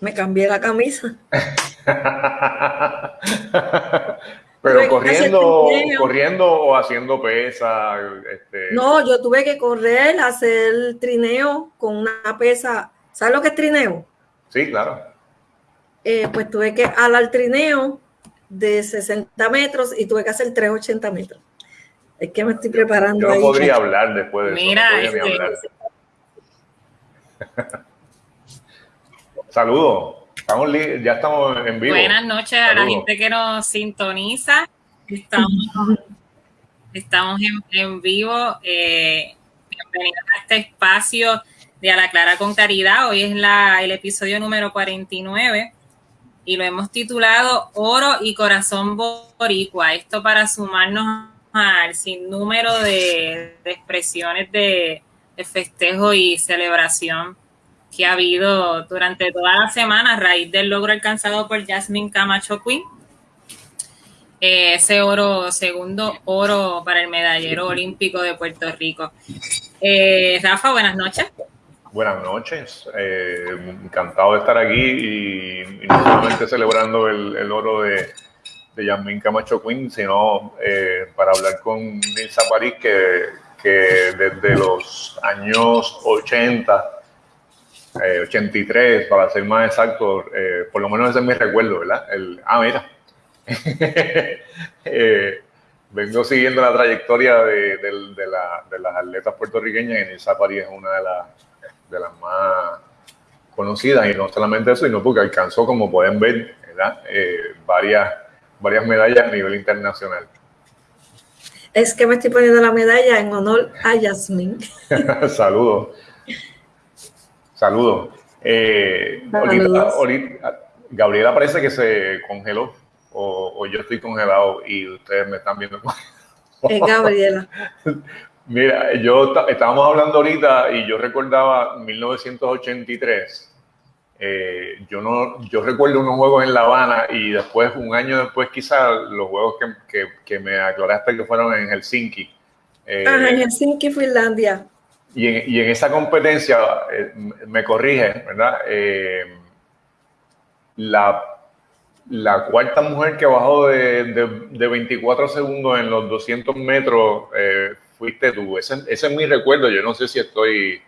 Me cambié la camisa. Pero corriendo, corriendo o haciendo pesa. Este... No, yo tuve que correr, hacer trineo con una pesa. ¿Sabes lo que es trineo? Sí, claro. Eh, pues tuve que alar trineo de 60 metros y tuve que hacer 380 metros. Es que me estoy preparando. Yo no podría hablar después de Mira, eso. Mira, este... Saludos. Estamos ya estamos en vivo. Buenas noches a la gente que nos sintoniza. Estamos, estamos en, vivo. Eh, bienvenidos a este espacio de A la Clara con Caridad. Hoy es la, el episodio número 49 y lo hemos titulado Oro y Corazón Boricua. Esto para sumarnos al sinnúmero de, de expresiones de, de festejo y celebración que ha habido durante toda la semana a raíz del logro alcanzado por Jasmine Camacho Quinn. Eh, ese oro, segundo oro para el medallero olímpico de Puerto Rico. Eh, Rafa, buenas noches. Buenas noches, eh, encantado de estar aquí y, no solamente celebrando el, oro de, de Camacho Quinn, sino para hablar con Nilsa París, que, que desde los años 80 83, eh, para ser más exacto, eh, por lo menos ese es mi recuerdo, ¿verdad? El, ah, mira. Eh, vengo siguiendo la trayectoria de, de, la, de, las atletas puertorriqueñas y Nilsa París es una de, las de las más conocidas y no solamente eso, sino porque alcanzó, como pueden ver, ¿verdad? varias, varias medallas a nivel internacional. Es que me estoy poniendo la medalla en honor a Yasmin. Saludos. Saludos. Eh, Gabriela parece que se congeló o, yo estoy congelado y ustedes me están viendo. Es Gabriela. Mira, yo estábamos hablando ahorita y yo recordaba 1983. Eh, yo no, yo recuerdo unos juegos en La Habana y después, un año después, quizás los juegos que, que, me aclaraste que fueron en Helsinki. Eh, en Helsinki, Finlandia. Y en, esa competencia, eh, me corrige, ¿verdad? Eh, la, la, cuarta mujer que bajó de, de, 24 segundos en los 200 metros eh, fuiste tú. Ese, ese, es mi recuerdo. Yo no sé si estoy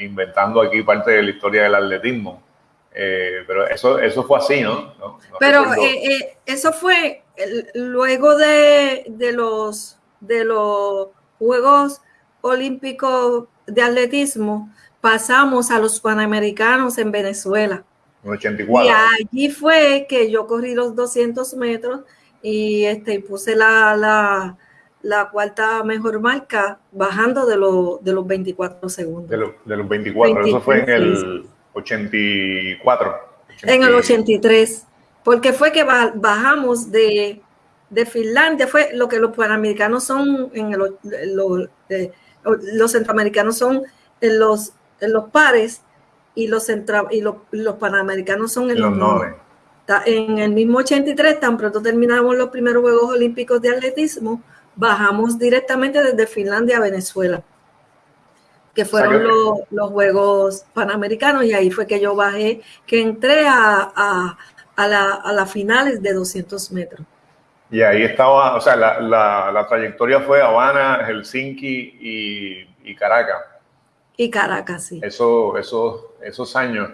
inventando aquí parte de la historia del atletismo. pero eso, eso fue así, ¿no? pero eso fue luego de, de, los, de los Juegos olímpico de atletismo, pasamos a los Panamericanos en Venezuela. Y allí fue que yo corrí los 200 metros y este, puse la, la, la cuarta mejor marca bajando de, de los 24 segundos. De, de los 24, eso fue en el 84. En el 83, porque fue que bajamos de, de Finlandia, fue lo que los panamericanos son en el, eh, los centroamericanos son en los, en los pares y los, y los, panamericanos son en los, nueve. En el mismo 83, tan pronto terminamos los primeros Juegos Olímpicos de Atletismo, bajamos directamente desde Finlandia a Venezuela, que fueron los, Juegos Panamericanos, y ahí fue que yo bajé, que entré a, a las finales de 200 metros. Y ahí estaba, o sea, la, la, trayectoria fue Habana, Helsinki y, y, Caracas. Y Caracas, sí. Eso, eso, esos años.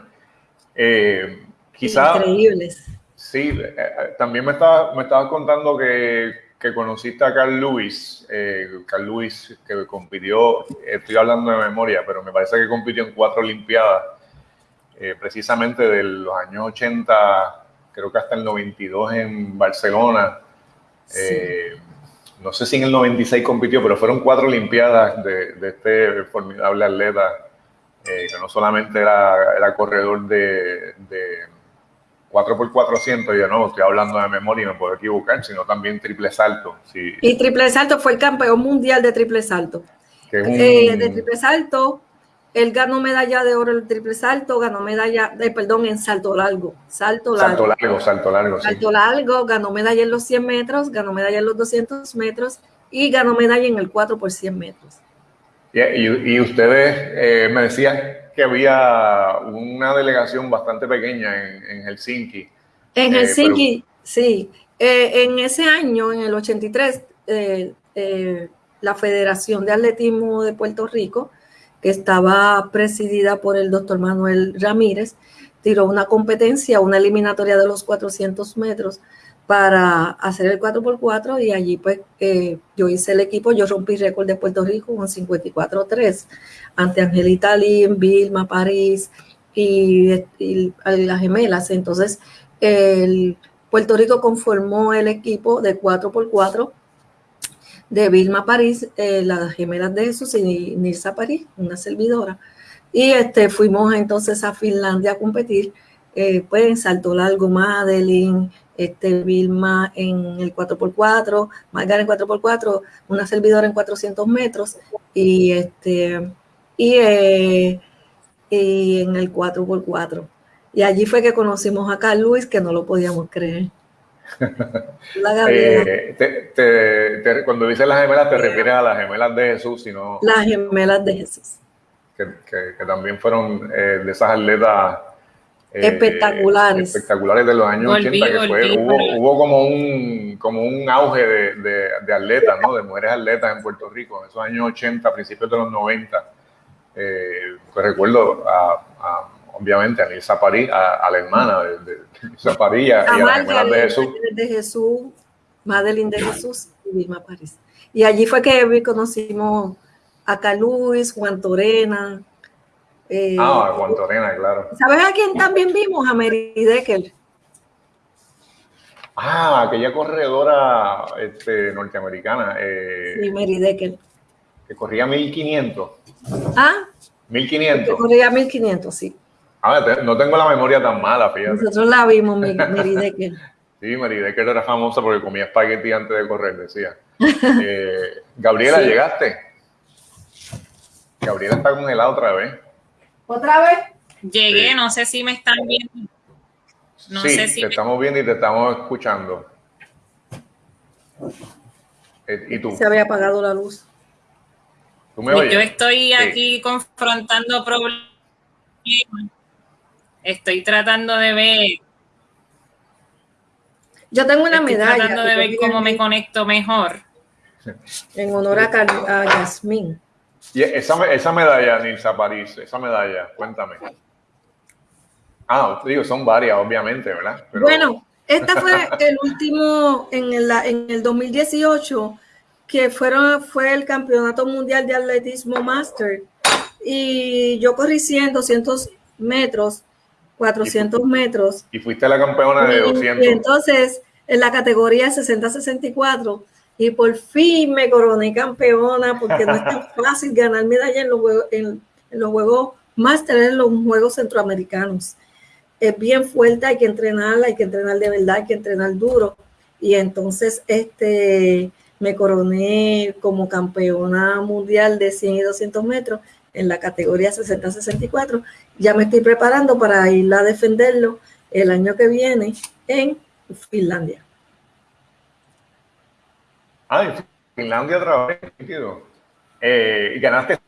Eh, quizás. Increíbles. Sí, eh, eh, también me estaba, me estaba contando que, que conociste a Carl Lewis. Eh, Carl Lewis, que compitió, estoy hablando de memoria, pero me parece que compitió en cuatro Olimpiadas, precisamente de los años 80, creo que hasta el 92 en Barcelona eh, no sé si en el 96 compitió, pero fueron cuatro Olimpiadas de, este formidable atleta, eh, que no solamente era, era corredor de, de 4x400, yo no, estoy hablando de memoria y me puedo equivocar, sino también triple salto. Y triple salto fue el campeón mundial de triple salto. Eh, de triple salto él ganó medalla de oro en el triple salto, ganó medalla, de, perdón, en salto largo. Salto largo. Salto largo, salto largo. Salto largo, ganó medalla en los 100 metros, ganó medalla en los 200 metros y ganó medalla en el 4 por 100 metros. y, ustedes eh, me decían que había una delegación bastante pequeña en, Helsinki. En eh, Helsinki, sí. Eh, en ese año, en el 83, la Federación de Atletismo de Puerto Rico, que estaba presidida por el doctor Manuel Ramírez, tiró una competencia, una eliminatoria de los 400 metros para hacer el 4x4 y allí pues eh, yo hice el equipo, yo rompí récord de Puerto Rico con 54-3 ante Angelita Lim, Vilma, París y, las gemelas. Entonces, el Puerto Rico conformó el equipo de 4x4 de Vilma París, eh, las gemelas de Jesús y Nilsa París, una servidora. Y este, fuimos entonces a Finlandia a competir, eh, pues en salto largo, Madeline, este, Vilma en el 4x4, Margar en 4x4, una servidora en 400 metros y, este, y, eh, en el 4x4. Y allí fue que conocimos a Carl Luis, que no lo podíamos creer. La eh, cuando dices las gemelas, te refieres a las gemelas de Jesús, sino. Las gemelas de Jesús. Que, que, también fueron eh, de esas atletas eh, espectaculares. Espectaculares de los años 80, que fue, hubo, hubo, como un, como un auge de, de, de, atletas, ¿no? De mujeres atletas en Puerto Rico, en esos años 80, principios de los 90. Eh, pues recuerdo a, obviamente a Nilsa París, a, la hermana de, de Nilsa París y a, la hermana de Jesús. De Jesús, Madeline de Jesús y Vilma París. Y allí fue que conocimos a Caluis, Juan Torena, eh, ah, Juan Torena, claro. ¿Sabes a quién también vimos? A Mary Decker. Ah, aquella corredora este, norteamericana. Eh, sí, Mary Decker. Que corría 1500. Ah. 1500. Que corría 1500, sí. Ah, no tengo la memoria tan mala, fíjate. Nosotros la vimos, Mary Decker. sí, Mary Decker era famosa porque comía espagueti antes de correr, decía. Eh, Gabriela, ¿llegaste? Gabriela está congelada otra vez. ¿Otra vez? Llegué, no sé si me están viendo. No sí, sé si te estamos viendo y te estamos escuchando. Eh, ¿Y tú? Se había apagado la luz. ¿Tú me oyes? Yo estoy aquí confrontando problemas. Estoy tratando de ver. Yo tengo una estoy medalla. tratando de ver cómo me conecto mejor. En honor a, a Yasmín. Y esa, esa medalla, Nilsa París, esa medalla, cuéntame. Ah, digo, son varias, obviamente, ¿verdad? Bueno, esta fue el último en el, en el 2018, que fueron, fue el Campeonato Mundial de Atletismo Master. Y yo corrí 100, 200 metros, 400 metros. Y fuiste la campeona de 200. Y entonces, en la categoría 60-64, y por fin me coroné campeona porque no es tan fácil ganar medalla en los juegos, en, los juegos en los juegos centroamericanos. Es bien fuerte, hay que entrenarla, hay que entrenar de verdad, hay que entrenar duro. Y entonces este, me coroné como campeona mundial de 100 y 200 metros en la categoría 60-64. Ya me estoy preparando para ir a defenderlo el año que viene en Finlandia. Ah, en Finlandia otra vez, eh, y ganaste.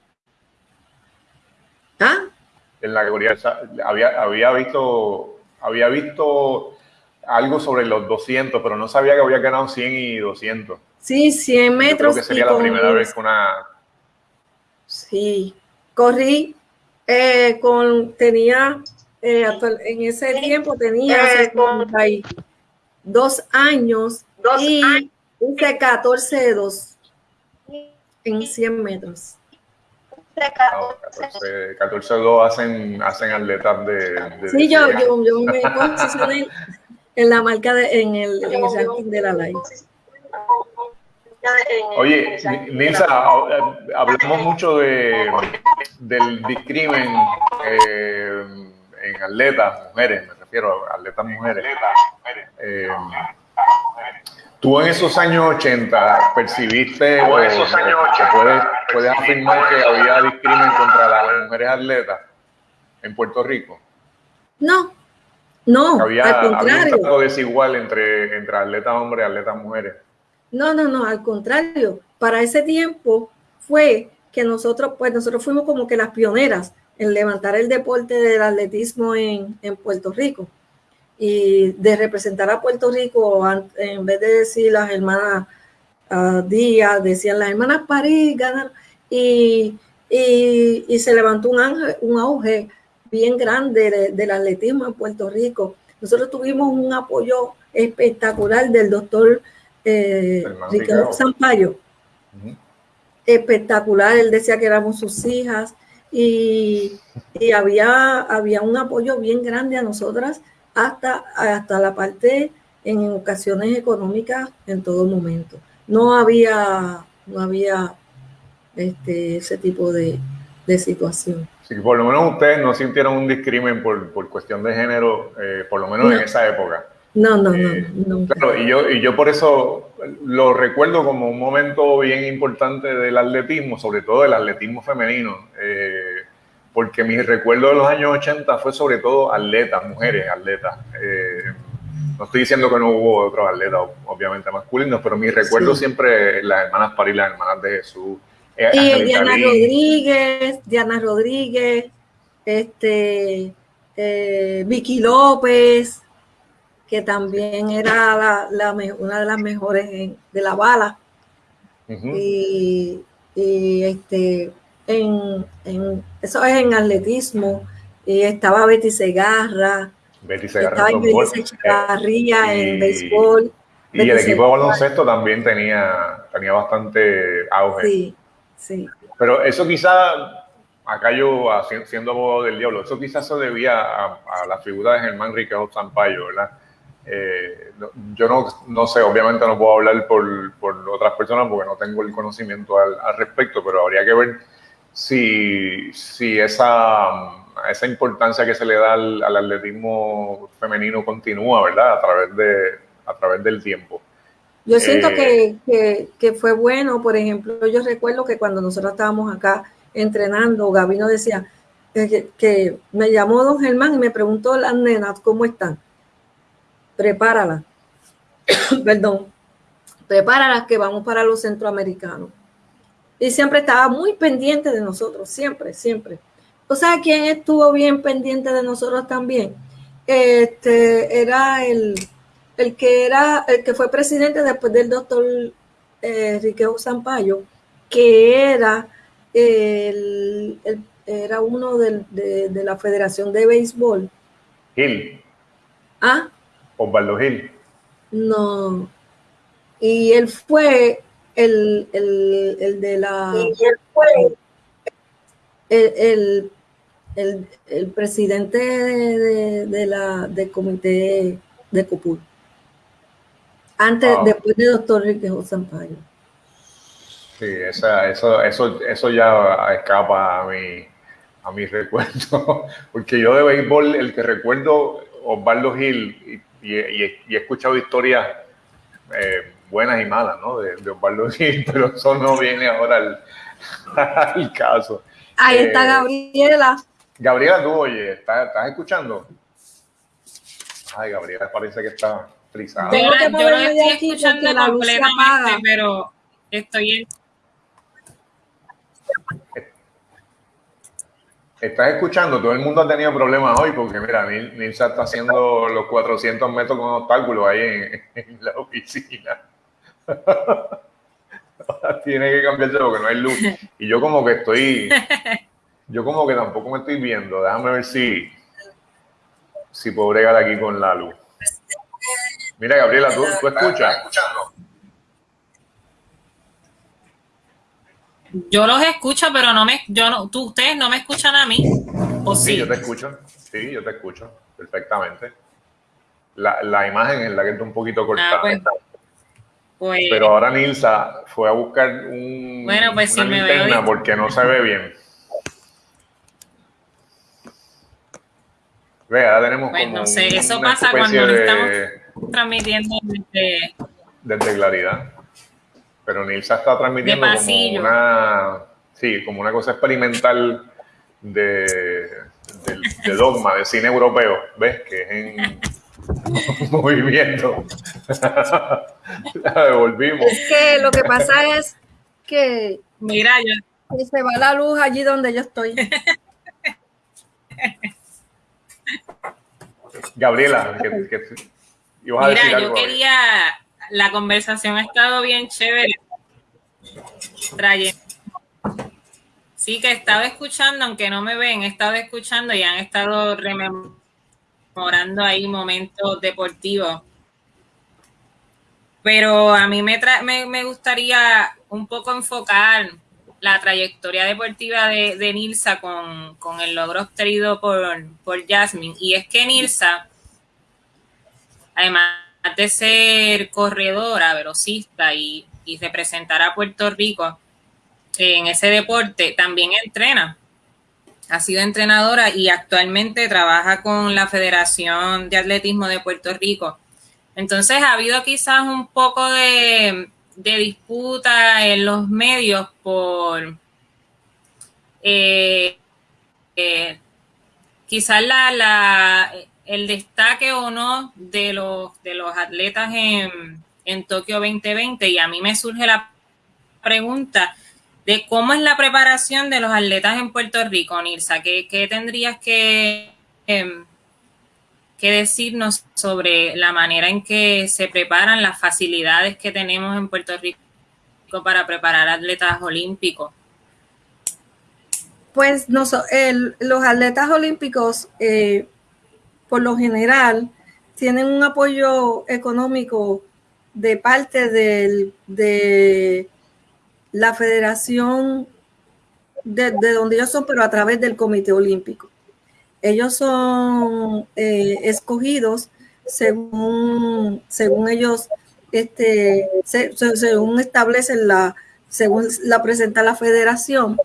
¿Ah? En la categoría, había, había visto, había visto algo sobre los 200, pero no sabía que había ganado 100 y 200. Sí, 100 metros. creo que sería la primera vez que una... Sí, corrí eh, con, tenía, eh, en ese tiempo tenía eh, dos años dos y años. Hice 14 de 2 en 100 metros. 14, de 2 hacen, hacen atletas de, de Sí, yo, yo, yo, me posicioné en la marca, de, en, el, en el ranking de la live. Oye, Nilsa, hablamos mucho de, del discrimen eh, en atletas, mujeres, me refiero a atletas mujeres. Eh, ¿Tú en esos años 80 percibiste o, esos años 80, puedes, puedes afirmar que había discrimen contra las mujeres atletas en Puerto Rico? No, no, había, al contrario. Había un trato desigual entre, entre atletas hombres y atletas mujeres. No, no, no, al contrario. Para ese tiempo fue que nosotros, pues nosotros fuimos como que las pioneras, en levantar el deporte del atletismo en, Puerto Rico y de representar a Puerto Rico, en vez de decir las hermanas uh, Díaz, decían las hermanas París, ganan, y, y, se levantó un, un auge bien grande del atletismo en Puerto Rico. Nosotros tuvimos un apoyo espectacular del doctor eh, Ricardo Sampaio. Espectacular, él decía que éramos sus hijas y, había, había un apoyo bien grande a nosotras hasta, hasta la parte en ocasiones económicas en todo momento. No había, no había este, ese tipo de, situación. Sí, por lo menos ustedes no sintieron un discrimen por, cuestión de género, eh, por lo menos en esa época. No, no, no, eh, Claro, y yo, y yo por eso lo recuerdo como un momento bien importante del atletismo, sobre todo del atletismo femenino, eh, porque mi recuerdo de los años 80 fue sobre todo atletas, mujeres atletas. Eh, no estoy diciendo que no hubo otros atletas, obviamente masculinos, pero mi recuerdo siempre las hermanas París, las hermanas de Jesús. y Diana Rodríguez, Diana Rodríguez, este, Vicky López que también era la, una de las mejores de la bala. y, este, en, eso es en atletismo. Y estaba Betty Segarra. Betty Segarra estaba Betty eh, en béisbol. Y el equipo de baloncesto también tenía, tenía bastante auge. Sí, sí. Pero eso quizá, acá yo siendo abogado del diablo, eso quizás se debía a, la figura de Germán Riquejo Zampayo, ¿verdad? Eh, yo no, no, sé, obviamente no puedo hablar por, por, otras personas porque no tengo el conocimiento al, al respecto, pero habría que ver si, si esa, esa importancia que se le da al, atletismo femenino continúa, ¿verdad? A través, de, a través del tiempo. Yo siento eh, que, que, fue bueno, por ejemplo, yo recuerdo que cuando nosotros estábamos acá entrenando, Gabino decía eh, que, que me llamó don Germán y me preguntó las nenas cómo están prepárala, perdón, prepárala que vamos para los centroamericanos. Y siempre estaba muy pendiente de nosotros, siempre, siempre. O sea, ¿quién estuvo bien pendiente de nosotros también? Este era el, el que era, el que fue presidente después del doctor eh, Riqueo Zampayo, que era el, era uno de, de, la Federación de Béisbol. Gil. Ah, Osvaldo Gil. No. Y él fue el, de la. Y él fue el, el, presidente de, la del comité de COPUR. Antes, después de doctor Riquejo Sampaio. Sí, esa, eso, eso, eso ya escapa a mi, a mi recuerdo. Porque yo de béisbol, el que recuerdo, Osvaldo Gil, y, he escuchado historias eh, buenas y malas, ¿no? De, de Osvaldo Gil, pero eso no viene ahora al, caso. Ahí está eh, Gabriela. Gabriela, tú, oye, ¿estás, escuchando? Ay, Gabriela parece que está frisada. Yo, yo no estoy escuchando completamente, pero estoy en Estás escuchando, todo el mundo ha tenido problemas hoy porque mira, Nilsa está haciendo los 400 metros con obstáculos ahí en, la oficina. Tiene que cambiarse porque no hay luz. Y yo como que estoy, yo como que tampoco me estoy viendo. Déjame ver si, si puedo bregar aquí con la luz. Mira, Gabriela, ¿tú, tú escuchas? Yo los escucho, pero no me, yo no, tú, ustedes no me escuchan a mí. ¿o sí, sí, yo te escucho. Sí, yo te escucho perfectamente. La, la imagen es la que está un poquito ah, cortada. Pues, pues, pero ahora Nilsa fue a buscar un, bueno, pues una linterna porque no se ve bien. Ve, ahora tenemos pues como no sé, eso pasa cuando estamos transmitiendo desde... Desde claridad. Pero Nilsa está transmitiendo como una, sí, como una cosa experimental de, dogma, de cine europeo, ¿ves? Que es en movimiento. la devolvimos. Es que lo que pasa es que, Mira, yo... se va la luz allí donde yo estoy. Gabriela, Mira, yo quería, la conversación ha estado bien chévere. Sí, que he estado escuchando, aunque no me ven, he estado escuchando y han estado rememorando ahí momentos deportivos. Pero a mí me, me, gustaría un poco enfocar la trayectoria deportiva de, de Nilsa con, el logro obtenido por, por Jasmine. Y es que Nilsa, además de ser corredora, velocista y, y representar a Puerto Rico, en ese deporte, también entrena. Ha sido entrenadora y actualmente trabaja con la Federación de Atletismo de Puerto Rico. Entonces ha habido quizás un poco de, disputa en los medios por eh, eh, quizás la, el destaque o no de los, de los atletas en, en Tokio 2020 y a mí me surge la pregunta de cómo es la preparación de los atletas en Puerto Rico, Nilsa. ¿Qué, tendrías que, em, que decirnos sobre la manera en que se preparan las facilidades que tenemos en Puerto Rico para preparar atletas olímpicos? Pues no, los atletas olímpicos, eh, por lo general, tienen un apoyo económico de parte del, de la federación de, donde ellos son, pero a través del Comité Olímpico. Ellos son eh, escogidos según, según ellos, este, según establecen la, según la presenta la federación.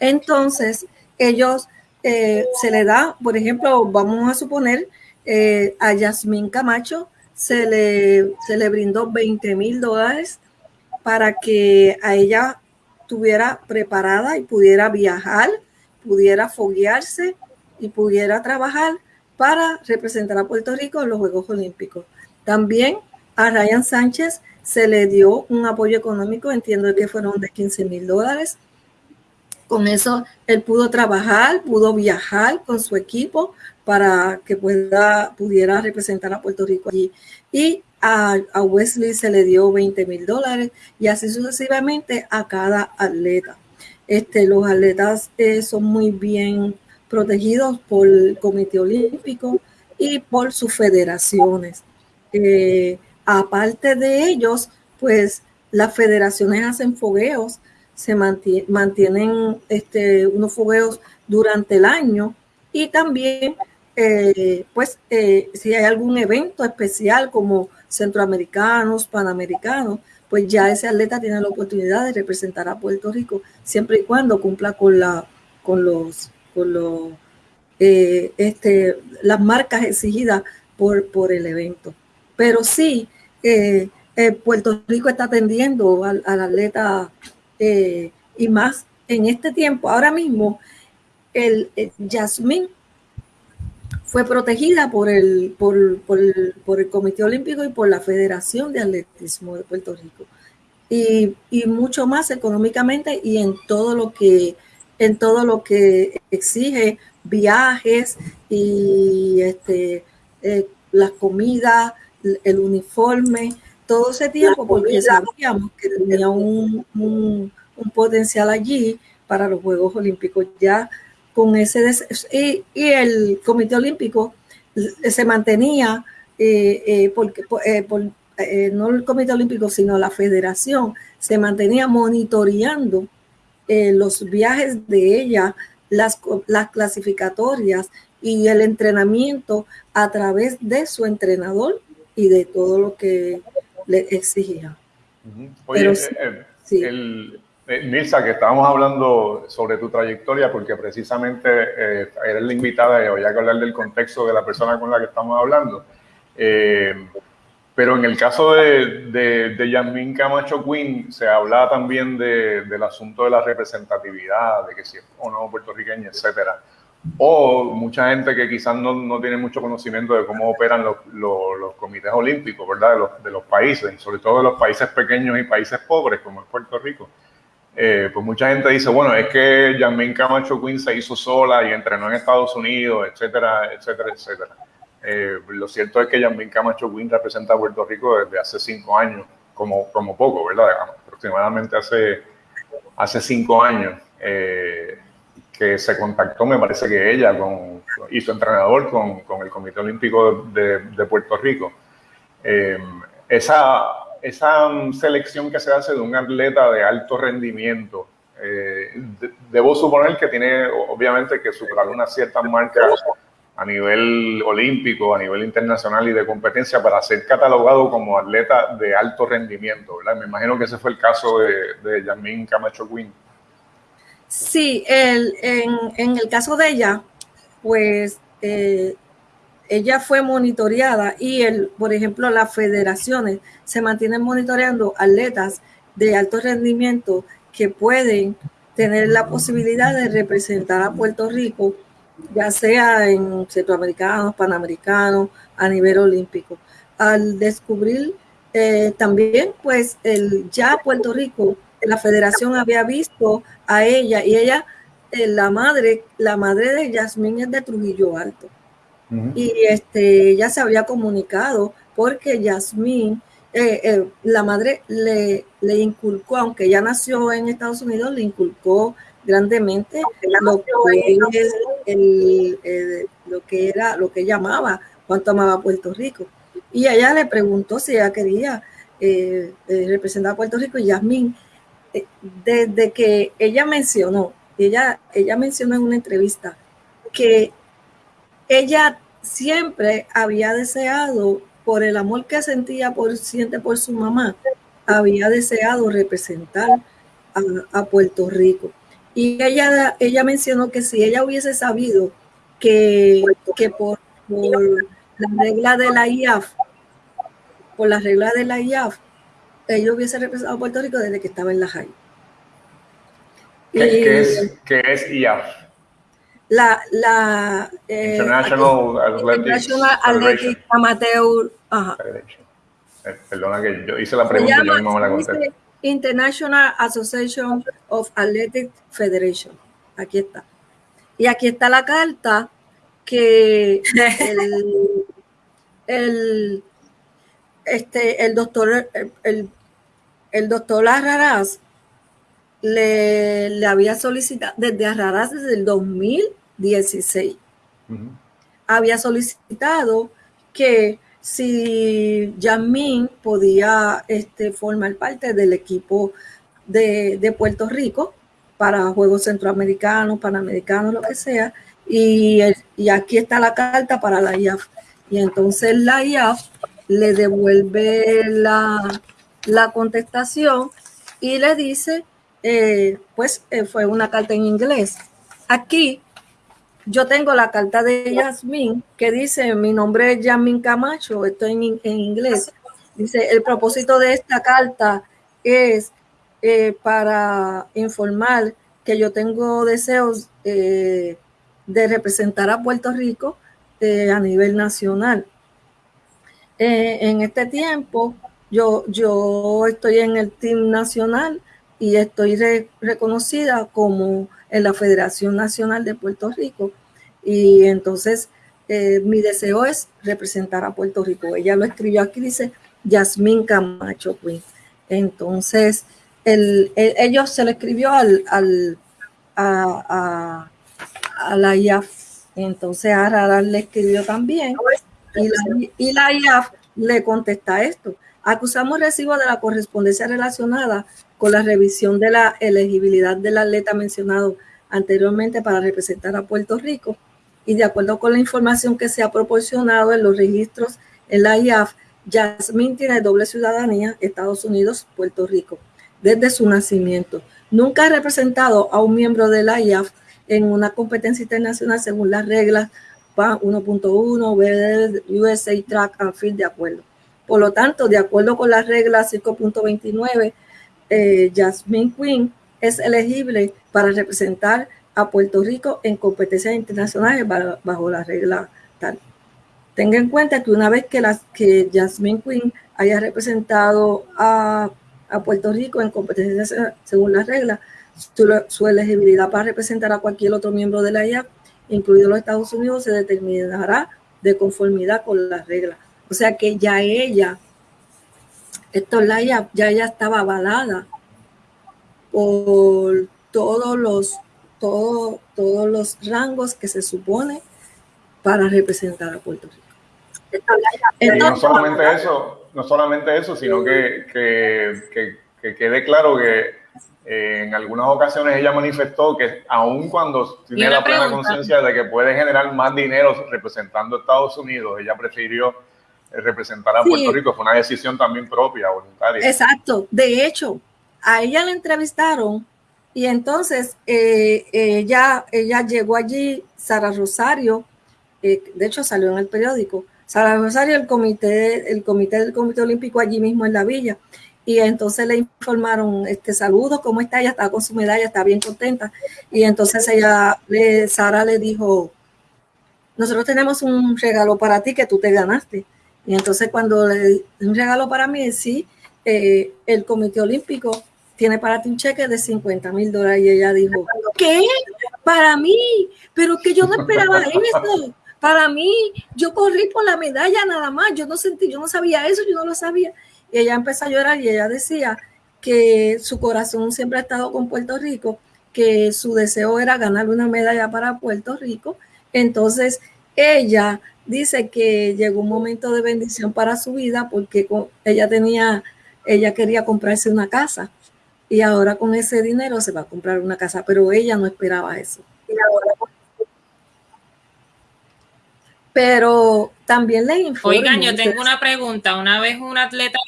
Entonces, ellos eh, se le da, por ejemplo, vamos a suponer, eh, a Yasmín Camacho se le, se le brindó 20 mil dólares para que a ella estuviera preparada y pudiera viajar, pudiera foguearse y pudiera trabajar para representar a Puerto Rico en los Juegos Olímpicos. También a Ryan Sánchez se le dio un apoyo económico, entiendo que fueron de 15 mil dólares. Con eso él pudo trabajar, pudo viajar con su equipo para que pueda, pudiera representar a Puerto Rico allí. Y a, Wesley se le dio 20 mil dólares y así sucesivamente a cada atleta. Este, los atletas eh, son muy bien protegidos por el Comité Olímpico y por sus federaciones. Eh, aparte de ellos, pues las federaciones hacen fogueos, se mantienen, este, unos fogueos durante el año y también, eh, pues, si hay algún evento especial como centroamericanos, panamericanos, pues ya ese atleta tiene la oportunidad de representar a Puerto Rico siempre y cuando cumpla con la con los con los eh, este, las marcas exigidas por, por el evento. Pero sí, eh, eh, Puerto Rico está atendiendo al, atleta y más en este tiempo. Ahora mismo, el, el Yasmín fue protegida por el, por, el, Comité Olímpico y por la Federación de Atletismo de Puerto Rico. Y, mucho más económicamente y en todo lo que en todo lo que exige viajes y este eh, el uniforme, todo ese tiempo, porque sabíamos que tenía un, un potencial allí para los Juegos Olímpicos. Ya con ese y, y, el Comité Olímpico se mantenía eh, eh, porque eh, no el Comité Olímpico sino la Federación se mantenía monitoreando los viajes de ella las, las clasificatorias y el entrenamiento a través de su entrenador y de todo lo que le exigía. Oye, el, eh, Nilsa, que estábamos hablando sobre tu trayectoria, porque precisamente eh, eres la invitada y había que hablar del contexto de la persona con la que estamos hablando. Eh, pero en el caso de, de, de Yasmín Camacho Quinn, se hablaba también de, del asunto de la representatividad, de que si es o no puertorriqueña, etcétera. O mucha gente que quizás no, no tiene mucho conocimiento de cómo operan los, los, comités olímpicos, ¿verdad? De los, de los países, sobre todo de los países pequeños y países pobres, como es Puerto Rico eh, pues mucha gente dice, bueno, es que Jasmine Camacho Quinn se hizo sola y entrenó en Estados Unidos, etcétera, etcétera, etcétera. Eh, lo cierto es que Jasmine Camacho Quinn representa a Puerto Rico desde hace cinco años, como, como poco, ¿verdad? Aproximadamente hace, hace cinco años eh, que se contactó, me parece que ella con, y su entrenador con, con el Comité Olímpico de, de Puerto Rico. esa esa selección que se hace de un atleta de alto rendimiento, eh, debo suponer que tiene obviamente que superar unas ciertas marcas a nivel olímpico, a nivel internacional y de competencia para ser catalogado como atleta de alto rendimiento, ¿verdad? Me imagino que ese fue el caso de, de Camacho Quinn. Sí, el, en, en, el caso de ella, pues eh, ella fue monitoreada y, el, por ejemplo, las federaciones se mantienen monitoreando atletas de alto rendimiento que pueden tener la posibilidad de representar a Puerto Rico, ya sea en centroamericanos, panamericanos, a nivel olímpico. Al descubrir eh, también, pues, el, ya Puerto Rico, la federación había visto a ella y ella, eh, la madre, la madre de Yasmín es de Trujillo Alto. Y este, ya se había comunicado porque Yasmín, eh, eh, la madre le, le, inculcó, aunque ya nació en Estados Unidos, le inculcó grandemente lo que, el, lo que era, lo que llamaba, cuánto amaba Puerto Rico. Y ella le preguntó si ella quería eh, representar a Puerto Rico y Yasmín, desde que ella mencionó, ella, ella mencionó en una entrevista que ella siempre había deseado, por el amor que sentía por, siente por su mamá, había deseado representar a, Puerto Rico. Y ella, ella mencionó que si ella hubiese sabido que, que por, la regla de la IAF, por la regla de la IAF, ella hubiese representado a Puerto Rico desde que estaba en la high. ¿Qué, es, ¿Qué es IAF? la, la eh, International, Athletic, Amateur. Eh, perdona que yo hice la pregunta y yo mismo me la conté. International Association of Athletic Federation. Aquí está. Y aquí está la carta que el, el este, el doctor, el, el doctor Arraraz le, le, había solicitado desde Arraraz desde el 2016. Había solicitado que si Yamín podía este, formar parte del equipo de, Puerto Rico para Juegos Centroamericanos, Panamericanos, lo que sea, y, y aquí está la carta para la IAF. Y entonces la IAF le devuelve la, la contestación y le dice eh, pues eh, fue una carta en inglés. Aquí yo tengo la carta de Yasmin que dice, mi nombre es Yasmin Camacho, estoy en, en inglés. Dice, el propósito de esta carta es eh, para informar que yo tengo deseos de representar a Puerto Rico a nivel nacional. En este tiempo, yo, yo estoy en el team nacional y estoy reconocida como en la Federación Nacional de Puerto Rico. Y entonces eh, mi deseo es representar a Puerto Rico. Ella lo escribió aquí, dice Yasmín Camacho Queen. Entonces, el, ellos se le escribió al, al a, a. Entonces, a le escribió también. Y la, y la IAF le contesta esto. Acusamos recibo de la correspondencia relacionada con la revisión de la elegibilidad del atleta mencionado anteriormente para representar a Puerto Rico y de acuerdo con la información que se ha proporcionado en los registros en la IAF, Jasmine tiene doble ciudadanía, Estados Unidos, Puerto Rico, desde su nacimiento. Nunca ha representado a un miembro de la IAF en una competencia internacional según las reglas 1.1, USA Track and Field de acuerdo. Por lo tanto, de acuerdo con las reglas 5.29 eh, Jasmine Quinn es elegible para representar a Puerto Rico en competencias internacionales bajo la regla tal. Tenga en cuenta que una vez que, las, que Jasmine Quinn haya representado a, a Puerto Rico en competencia según las reglas. Su, elegibilidad para representar a cualquier otro miembro de la IAP, incluido los Estados Unidos, se determinará de conformidad con las reglas. O sea que ya ella, esto la IAP, ya ella estaba avalada por todos los, todo, todos los rangos que se supone para representar a Puerto Rico. Y no solamente eso, no solamente eso, sino que, que, que, quede claro que eh, en algunas ocasiones ella manifestó que aun cuando tiene la plena conciencia de que puede generar más dinero representando a Estados Unidos, ella prefirió eh, representar a Puerto Rico. Fue una decisión también propia, voluntaria. Exacto. De hecho, a ella la entrevistaron y entonces eh, ella, ella llegó allí, Sara Rosario, de hecho salió en el periódico, Sara Rosario, el comité, el comité del Comité Olímpico allí mismo en la villa. Y entonces le informaron, este saludo, ¿cómo está? Ella está con su medalla, está bien contenta. Y entonces ella, le, Sara le dijo, nosotros tenemos un regalo para ti que tú te ganaste. Y entonces cuando le un regalo para mí, sí, eh, el Comité Olímpico tiene para ti un cheque de 50 mil dólares. Y ella dijo, ¿qué? Para mí, pero que yo no esperaba esto. Para mí, yo corrí por la medalla nada más, yo no sentí, yo no sabía eso, yo no lo sabía. Y ella empezó a llorar y ella decía que su corazón siempre ha estado con Puerto Rico, que su deseo era ganar una medalla para Puerto Rico. Entonces, ella dice que llegó un momento de bendición para su vida porque ella tenía, ella quería comprarse una casa y ahora con ese dinero se va a comprar una casa, pero ella no esperaba eso. Pero también le informo. Oigan, yo tengo una pregunta. Una vez un atleta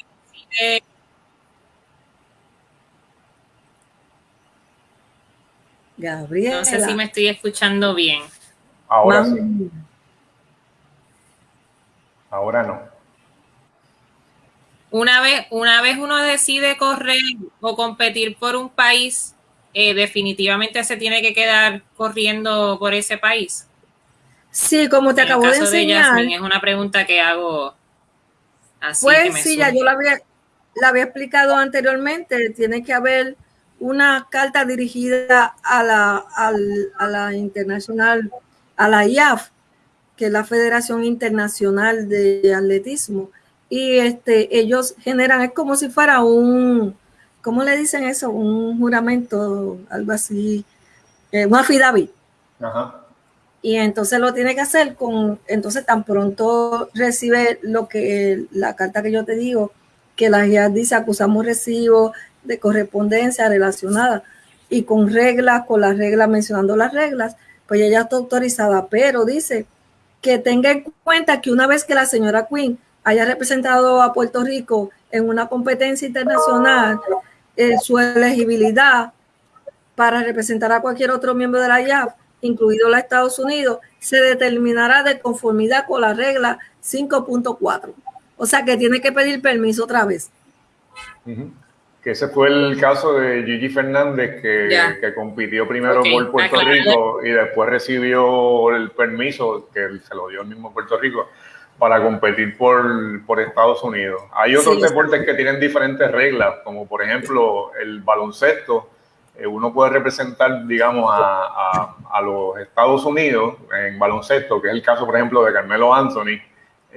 Gabriel. No sé si me estoy escuchando bien. Ahora sí. Ahora no. Una vez, una vez uno decide correr o competir por un país, eh, definitivamente se tiene que quedar corriendo por ese país. Sí, como te acabo de enseñar. es una pregunta que hago así. Pues sí, ya yo la había, la había explicado anteriormente. Tiene que haber una carta dirigida a la, a la internacional, a la IAF, que es la Federación Internacional de Atletismo. Y este, ellos generan, es como si fuera un, ¿cómo le dicen eso? Un juramento, algo así, eh, un affidavit. Ajá y entonces lo tiene que hacer con, entonces tan pronto recibe lo que, la carta que yo te digo, que la guía dice acusamos recibo de correspondencia relacionada y con reglas, con las reglas, mencionando las reglas, pues ella está autorizada, pero dice que tenga en cuenta que una vez que la señora Quinn haya representado a Puerto Rico en una competencia internacional, eh, su elegibilidad para representar a cualquier otro miembro de la IAF incluido los Estados Unidos, se determinará de conformidad con la regla 5.4. O sea que tiene que pedir permiso otra vez. Que ese fue el caso de Gigi Fernández, que, compitió primero por Puerto Rico y después recibió el permiso que se lo dio el mismo Puerto Rico para competir por, por Estados Unidos. Hay otros deportes que tienen diferentes reglas, como por ejemplo el baloncesto. Eh, uno puede representar, digamos, a, los Estados Unidos en baloncesto, que es el caso, por ejemplo, de Carmelo Anthony,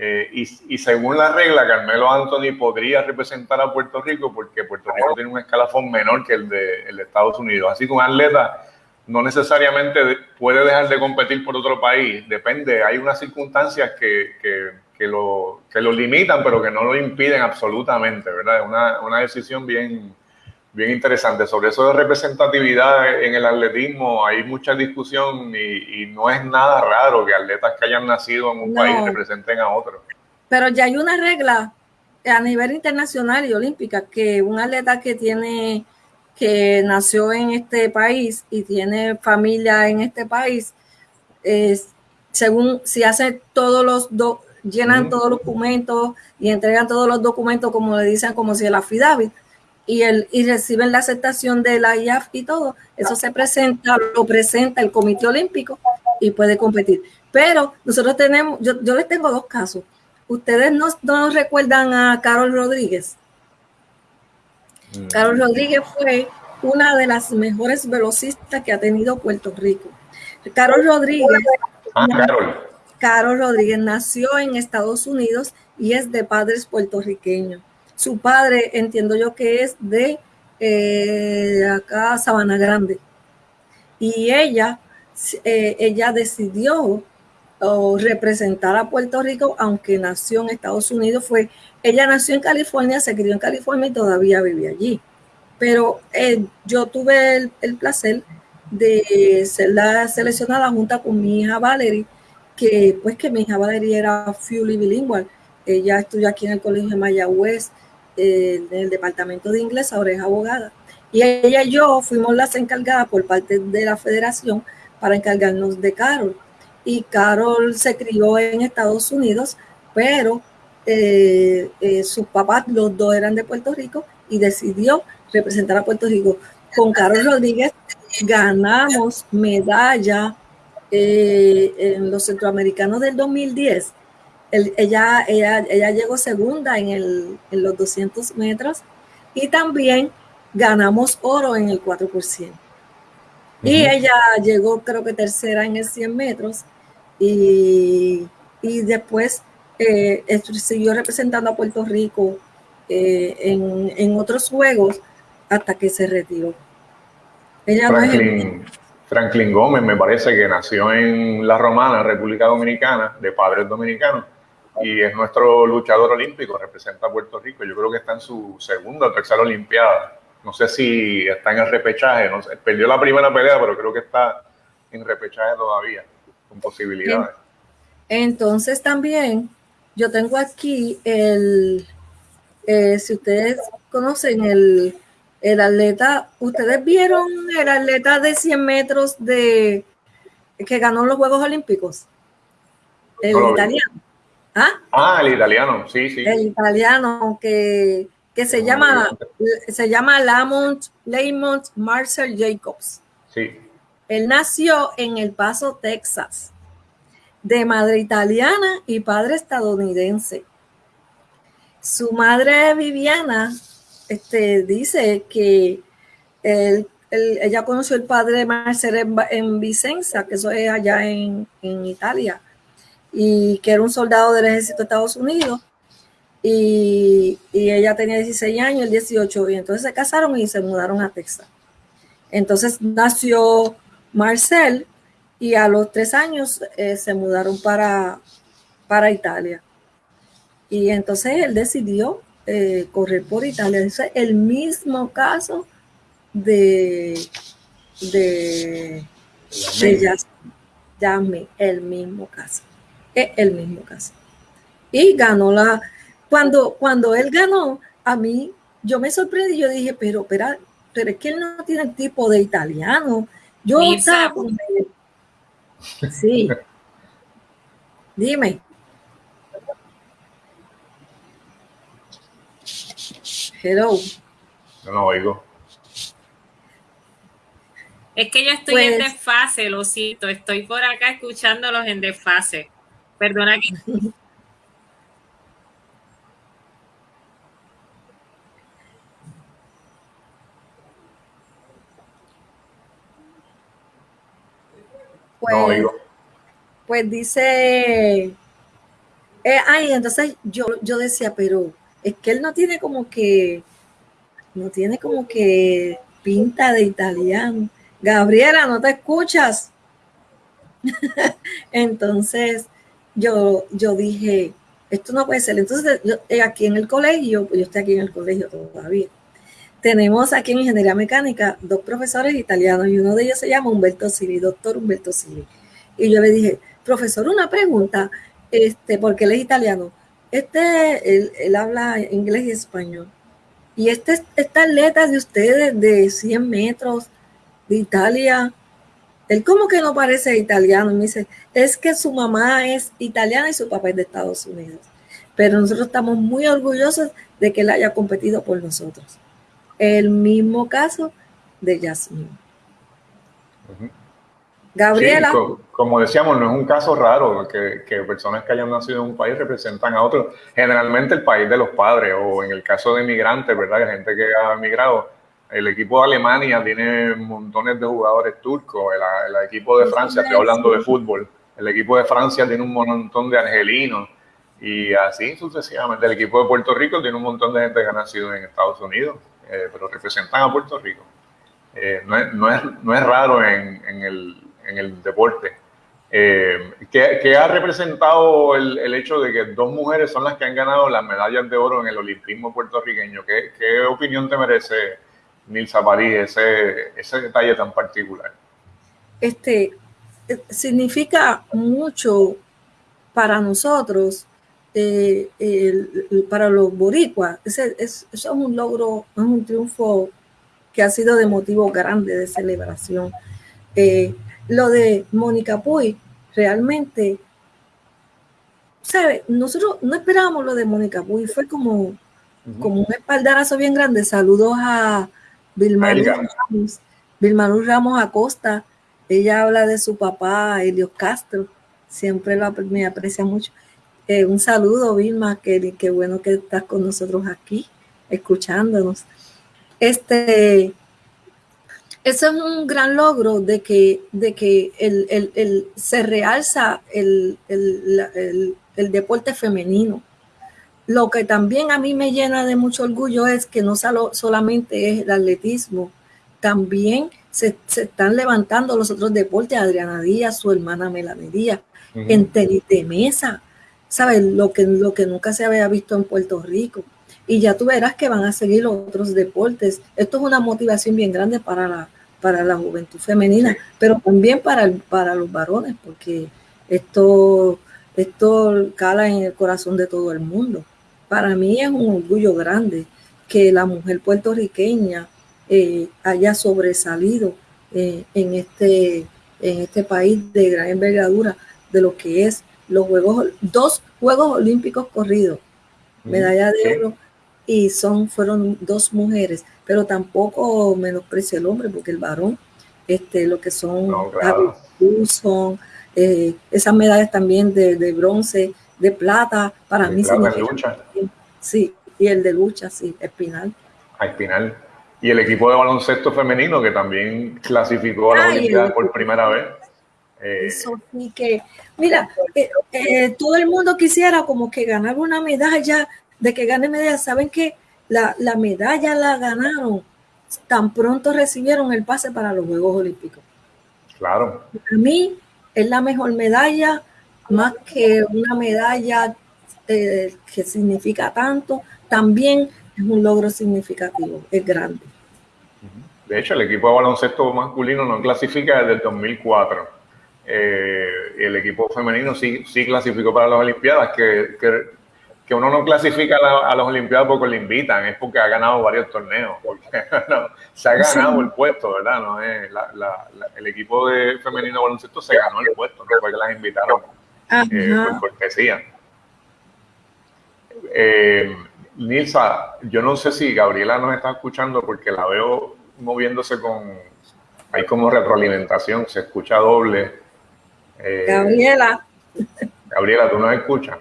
eh, y, según la regla, Carmelo Anthony podría representar a Puerto Rico porque Puerto Rico tiene un escalafón menor que el de, Estados Unidos. Así que un atleta no necesariamente puede dejar de competir por otro país, depende, hay unas circunstancias que, que, lo, que lo limitan, pero que no lo impiden absolutamente, ¿verdad? Es una, una decisión bien, bien interesante. Sobre eso de representatividad en el atletismo hay mucha discusión y, no es nada raro que atletas que hayan nacido en un país representen a otro. Pero ya hay una regla a nivel internacional y olímpica que un atleta que tiene que nació en este país y tiene familia en este país, es, según si hace todos los llenan todos los documentos y entregan todos los documentos como le dicen como si el affidavit, y, el, y reciben la aceptación de la IAF y todo, eso se presenta, lo presenta el Comité Olímpico y puede competir. Pero nosotros tenemos, yo, yo les tengo dos casos. Ustedes no, no recuerdan a Carol Rodríguez. Mm. Carol Rodríguez fue una de las mejores velocistas que ha tenido Puerto Rico. Carol Rodríguez. Ah, Carol. Rodríguez nació en Estados Unidos y es de padres puertorriqueños. Su padre, entiendo yo que es de eh, acá, Sabana Grande. Y ella, eh, ella decidió representar a Puerto Rico, aunque nació en Estados Unidos, fue, ella nació en California, se crió en California y todavía vive allí. Pero eh, yo tuve el, placer de ser la seleccionada junta con mi hija Valerie, que pues que mi hija Valerie era fully bilingüe. Ella estudió aquí en el Colegio de Mayagüez, en el departamento de inglés, ahora es abogada. Y ella y yo fuimos las encargadas por parte de la federación para encargarnos de Carol y Carol se crió en Estados Unidos, pero eh, eh, sus papás, los dos eran de Puerto Rico y decidió representar a Puerto Rico. Con Carol Rodríguez ganamos medalla eh, en los centroamericanos del 2010. Ella, ella, ella, llegó segunda en, el, en los 200 metros y también ganamos oro en el 4%. Y ella llegó, creo que tercera en el 100 metros. Y, después eh, siguió representando a Puerto Rico eh, en, otros juegos hasta que se retiró. Ella Franklin, Franklin Gómez me parece que nació en La Romana, República Dominicana, de padres dominicanos, y es nuestro luchador olímpico, representa a Puerto Rico. Yo creo que está en su segunda o tercera Olimpiada no sé si está en el repechaje, no sé, perdió la primera pelea, pero creo que está en repechaje todavía, con posibilidades. Entonces también yo tengo aquí el, eh, si ustedes conocen el, el atleta, ustedes vieron el atleta de 100 metros de que ganó los Juegos Olímpicos, el italiano. ¿Ah? ¿Ah? el italiano, sí, sí. El italiano que que se llama, se llama Lamont, Lamont Marcel Jacobs. Sí. Él nació en El Paso, Texas, de madre italiana y padre estadounidense. Su madre Viviana este, dice que ella conoció al padre Marcel en, Vicenza, que eso es allá en, en Italia, y que era un soldado del ejército de Estados Unidos y, ella tenía 16 años, el 18, y entonces se casaron y se mudaron a Texas. Entonces nació Marcel y a los tres años eh, se mudaron para, para Italia. Y entonces él decidió eh, correr por Italia. Es el mismo caso de, de, de el mismo caso. Es el mismo caso. Y ganó la, cuando, cuando él ganó, a mí, yo me sorprendí, yo dije, pero, pero, pero es que él no tiene el tipo de italiano. Yo estaba Sí. Dime. Hello. No lo oigo. Es que yo estoy en pues desfase, lo siento. Estoy por acá escuchándolos en desfase. Perdona que Pues, pues dice, eh, ay, entonces yo, yo decía, pero es que él no tiene como que, no tiene como que pinta de italiano. Gabriela, ¿no te escuchas? entonces yo, yo dije, esto no puede ser. Entonces, yo, eh, aquí en el colegio, pues yo estoy aquí en el colegio todavía tenemos aquí en Ingeniería Mecánica dos profesores italianos y uno de ellos se llama Humberto Sili, doctor Humberto Sili. Y yo le dije, profesor, una pregunta, este, porque él es italiano. Este, él, habla inglés y español. Y este, esta atleta de ustedes de 100 metros de Italia, él como que no parece italiano. me dice, es que su mamá es italiana y su papá es de Estados Unidos. Pero nosotros estamos muy orgullosos de que él haya competido por nosotros. El mismo caso de Yasmin. Gabriela. como decíamos, no es un caso raro que, que, personas que hayan nacido en un país representan a otro. Generalmente el país de los padres, o en el caso de migrantes, ¿verdad? Gente que ha migrado. El equipo de Alemania tiene montones de jugadores turcos. El, el equipo de Francia, estoy hablando de fútbol. El equipo de Francia tiene un montón de argelinos. Y así sucesivamente. El equipo de Puerto Rico tiene un montón de gente que ha nacido en Estados Unidos, eh, pero representan a Puerto Rico. Eh, no, es, no, es, no, es, raro en, en, el, en el, deporte. Eh, ¿qué, ha representado el, el, hecho de que dos mujeres son las que han ganado las medallas de oro en el olimpismo puertorriqueño? ¿Qué, qué opinión te merece, Nilsa París, ese, ese detalle tan particular? Este, significa mucho para nosotros eh, para los boricuas. Ese, es, eso es un logro, es un triunfo que ha sido de motivo grande de celebración. Eh, lo de Mónica Puy, realmente, ¿sabe? Nosotros no esperábamos lo de Mónica Puy, fue como, como un espaldarazo bien grande. Saludos a Vilma Ramos, Vilma Ramos Acosta. Ella habla de su papá, Elio Castro, siempre lo, me aprecia mucho. Eh, un saludo, Vilma, qué, qué bueno que estás con nosotros aquí, escuchándonos. Este, ese es un gran logro de que, de que el, el, el, se realza el, deporte femenino. Lo que también a mí me llena de mucho orgullo es que no solo, solamente es el atletismo, también se, se, están levantando los otros deportes, Adriana Díaz, su hermana Melanie Díaz, en tenis de mesa, ¿sabes? Lo que, lo que nunca se había visto en Puerto Rico. Y ya tú verás que van a seguir los otros deportes. Esto es una motivación bien grande para la, para la juventud femenina, pero también para, para los varones, porque esto, esto cala en el corazón de todo el mundo. Para mí es un orgullo grande que la mujer puertorriqueña eh, haya sobresalido eh, en, este, en este país de gran envergadura de lo que es los Juegos, dos Juegos Olímpicos corridos, medalla de oro, y son, fueron dos mujeres, pero tampoco menosprecia el hombre, porque el varón, este, lo que son, son eh, esas medallas también de, de, bronce, de plata, para mí lucha. Sí, y el de lucha, sí, Espinal. A Espinal. Y el equipo de baloncesto femenino que también clasificó a la Olimpiada por primera vez. Eh, Eso sí que, mira, eh, eh, todo el mundo quisiera como que ganar una medalla, de que gane medalla. Saben que la, la, medalla la ganaron tan pronto recibieron el pase para los Juegos Olímpicos. Claro. Para mí es la mejor medalla, más que una medalla que significa tanto, también es un logro significativo, es grande. De hecho, el equipo de baloncesto masculino no clasifica desde el 2004 eh, el equipo femenino sí, sí clasificó para las Olimpiadas, que, que, uno no clasifica a, las Olimpiadas porque le invitan, es porque ha ganado varios torneos, porque se ha ganado el puesto, ¿verdad? No es el equipo de femenino de baloncesto se ganó el puesto, no fue que las invitaron eh, por cortesía. Eh, Nilsa, yo no sé si Gabriela nos está escuchando porque la veo moviéndose con, hay como retroalimentación, se escucha doble. Eh, Gabriela. Gabriela, ¿tú nos escuchas?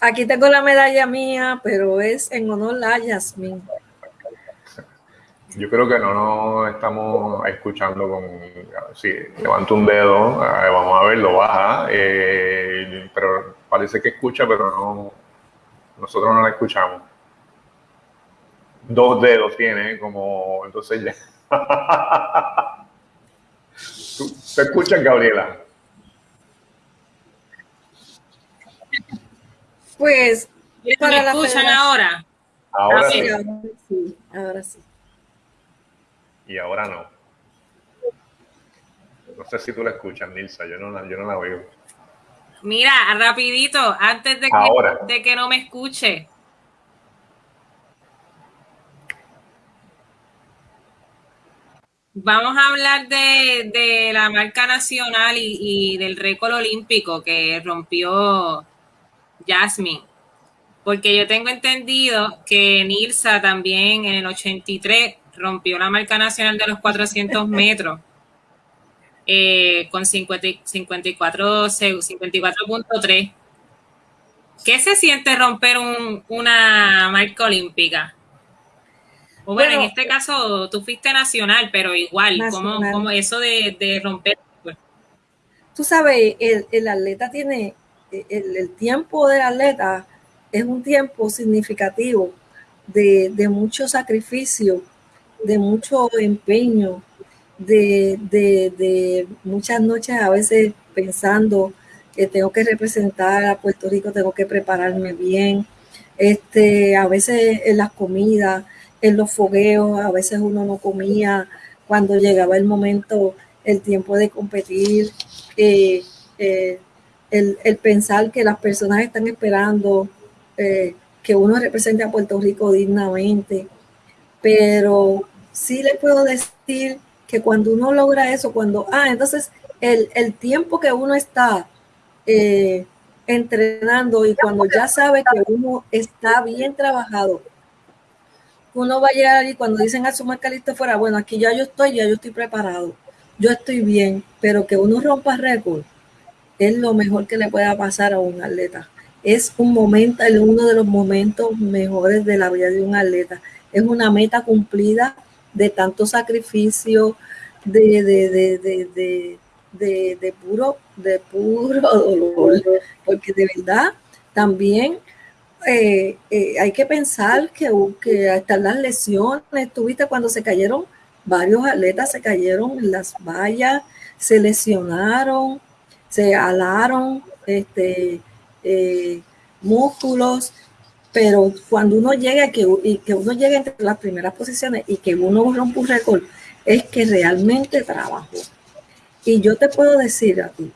Aquí tengo la medalla mía, pero es en honor a Yasmin. Yo creo que no nos estamos escuchando con... Sí, levanto un dedo, vamos a ver, lo baja, eh, pero parece que escucha, pero no... Nosotros no la escuchamos. Dos dedos tiene, como... Entonces ya... ¿Te escuchas, Gabriela? Pues, para ¿Me escuchan ahora? Ahora sí. Ahora sí. Y ahora no. No sé si tú la escuchas, Nilsa. Yo no, yo no la oigo. Mira, rapidito, antes de que, de que no me escuche, Vamos a hablar de, la marca nacional y, del récord olímpico que rompió Jasmine. Porque yo tengo entendido que Nilsa también en el 83 rompió la marca nacional de los 400 metros. eh, con 54, 54.3. ¿Qué se siente romper una marca olímpica? O bueno, en este caso tú fuiste nacional, pero igual, como eso de, romper? Tú sabes, el, atleta tiene, el, tiempo del atleta es un tiempo significativo de, mucho sacrificio, de mucho empeño, de, de, muchas noches a veces pensando que tengo que representar a Puerto Rico, tengo que prepararme bien. Este, a veces en las comidas, en los fogueos, a veces uno no comía cuando llegaba el momento, el tiempo de competir, eh, eh, el, pensar que las personas están esperando eh, que uno represente a Puerto Rico dignamente. Pero sí le puedo decir que cuando uno logra eso, cuando, ah, entonces el, el tiempo que uno está eh, entrenando y cuando ya sabe que uno está bien trabajado, uno va a llegar y cuando dicen a su marca listo fuera, bueno, aquí ya yo estoy, ya yo estoy preparado, yo estoy bien, pero que uno rompa récord es lo mejor que le pueda pasar a un atleta. Es un momento, uno de los momentos mejores de la vida de un atleta. Es una meta cumplida de tanto sacrificio, de, de, de, puro, de puro dolor, porque de verdad también eh, eh, hay que pensar que, que hasta las lesiones, tuviste cuando se cayeron, varios atletas se cayeron en las vallas, se lesionaron, se alaron este, eh, músculos, pero cuando uno llega que, y que uno llega entre las primeras posiciones y que uno rompe un récord, es que realmente trabajó. Y yo te puedo decir a ti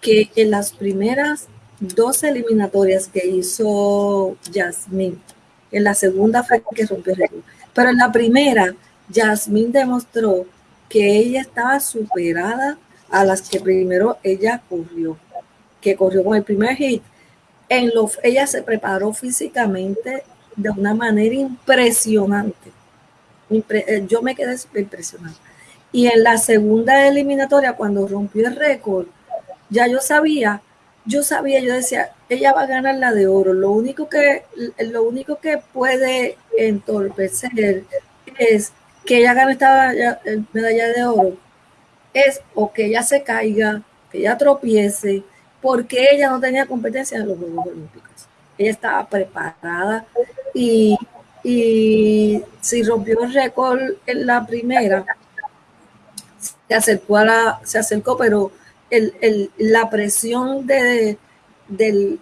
que en las primeras dos eliminatorias que hizo Jasmine, en la segunda fue que rompió el récord, pero en la primera, Jasmine demostró que ella estaba superada a las que primero ella corrió, que corrió con el primer hit. En lo, ella se preparó físicamente de una manera impresionante. Eh, yo me quedé impresionada. Y en la segunda eliminatoria, cuando rompió el récord, ya yo sabía, yo sabía, yo decía, ella va a ganar la de oro. Lo único que, lo único que puede entorpecer es que ella gane esta medalla de oro, es o que ella se caiga, que ella tropiece, porque ella no tenía competencia en los Juegos Olímpicos. Ella estaba preparada y, y si rompió el récord en la primera, se acercó a la, se acercó, pero el, la presión de, de,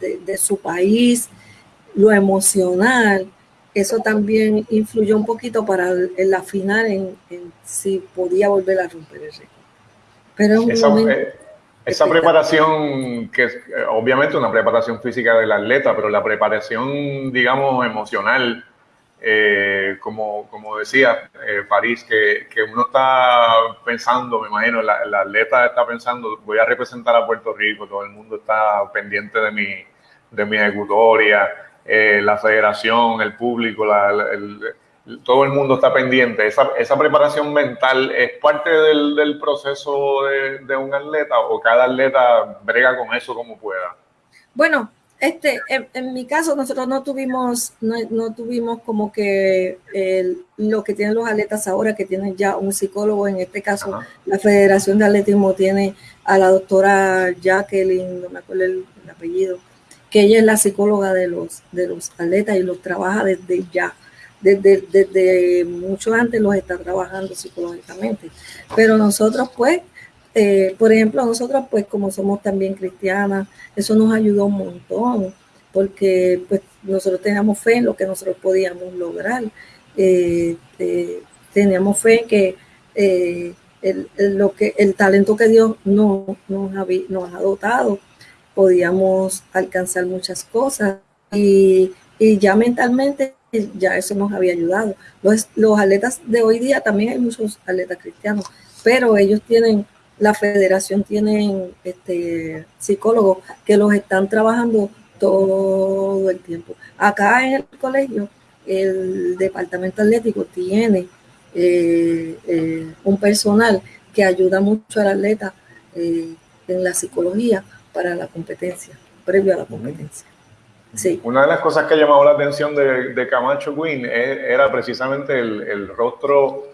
de, su país, lo emocional, eso también influyó un poquito para en la final en, si podía volver a romper el récord. Pero eh, esa preparación, que es eh, obviamente una preparación física del atleta, pero la preparación, digamos, emocional, eh, como, como decía eh, París, que, que, uno está pensando, me imagino, la, atleta está pensando, voy a representar a Puerto Rico, todo el mundo está pendiente de mi, de mi ejecutoria, eh, la federación, el público, todo el mundo está pendiente. Esa, esa preparación mental es parte del, del proceso de, de un atleta o cada atleta brega con eso como pueda. Bueno, este, en, mi caso, nosotros no tuvimos, no, tuvimos como que lo que tienen los atletas ahora, que tienen ya un psicólogo. En este caso, la Federación de Atletismo tiene a la doctora Jacqueline, no me acuerdo el, apellido, que ella es la psicóloga de los, de los atletas y los trabaja desde ya. Desde, desde mucho antes los está trabajando psicológicamente. Pero nosotros, pues, eh, por ejemplo, nosotros, pues como somos también cristianas, eso nos ayudó un montón, porque pues nosotros teníamos fe en lo que nosotros podíamos lograr. Eh, eh, teníamos fe en que el, lo que el talento que Dios nos, nos, ha, dotado, podíamos alcanzar muchas cosas y, y, ya mentalmente ya eso nos había ayudado. Los, atletas de hoy día, también hay muchos atletas cristianos, pero ellos tienen la federación tiene este, psicólogos que los están trabajando todo el tiempo. Acá en el colegio, el departamento atlético tiene eh, eh, un personal que ayuda mucho al atleta eh, en la psicología para la competencia, previo a la competencia. Sí. Una de las cosas que ha llamado la atención de, Camacho Quinn era precisamente el, rostro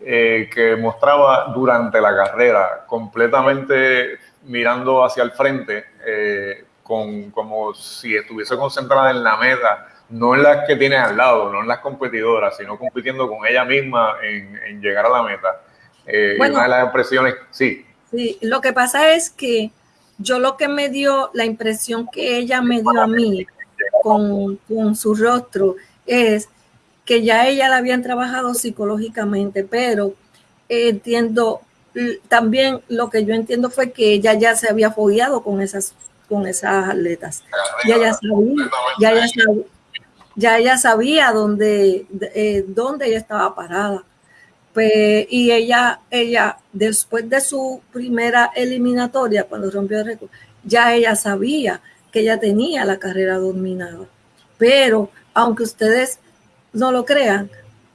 eh, que mostraba durante la carrera, completamente mirando hacia el frente, eh, con, como si estuviese concentrada en la meta, no en las que tiene al lado, no en las competidoras, sino compitiendo con ella misma en, llegar a la meta. Eh, una de las impresiones, sí. Sí, lo que pasa es que yo lo que me dio, la impresión que ella me dio a mí con, con su rostro es que ya ella la habían trabajado psicológicamente, pero entiendo, también lo que yo entiendo fue que ella ya se había fogueado con esas, con esas atletas. Ya ella sabía, ya ella sabía, ya ella sabía dónde, eh, dónde ella estaba parada. Pues, y ella, ella, después de su primera eliminatoria, cuando rompió el récord, ya ella sabía que ella tenía la carrera dominada. Pero, aunque ustedes no lo crean,